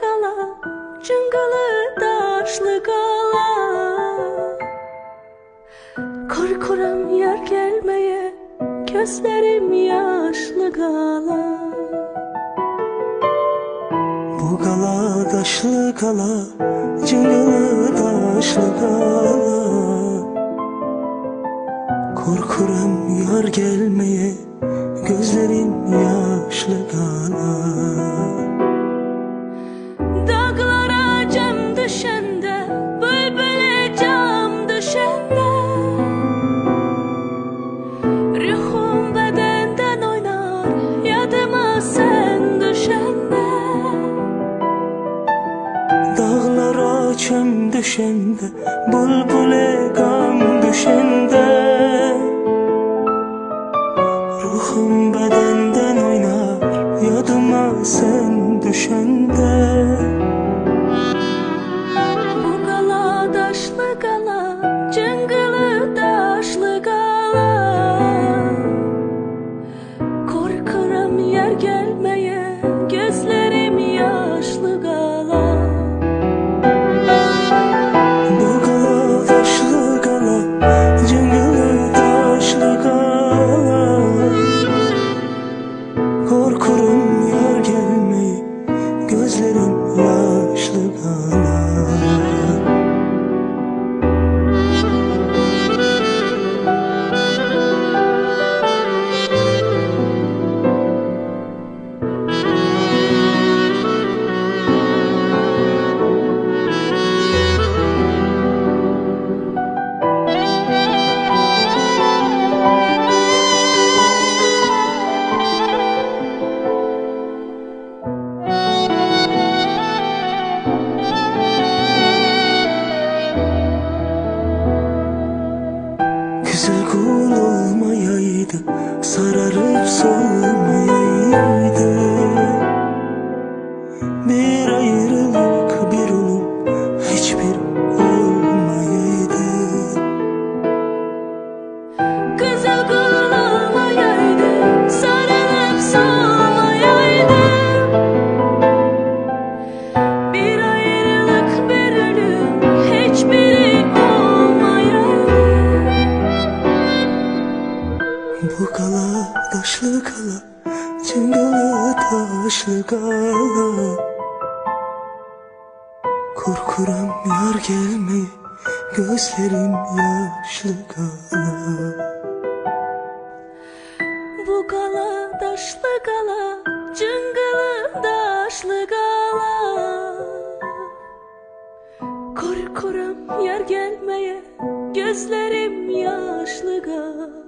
kala Cıngalı daşlı kala. Korkuram yer gelmeye Gözlerim yaşlı kala. Bu gala daşlı gala Cıngalı daşlı gala Korkuram yar gelmeye Gözlerim Çöm düşende Bulbule gam düşende Ruhum bedenden oynar Yadıma sen düşende. Bu gala daşlı gala Cıngılı daşlı gala. Korkuram yer gelmeye so taşlı kala Cıngalı taşlı kala. Korkuram yar gelmeyi Gözlerim yaşlı kala. Bu gala daşlı gala Cıngılı daşlı gala Korkuram yer gelmeye Gözlerim yaşlı gala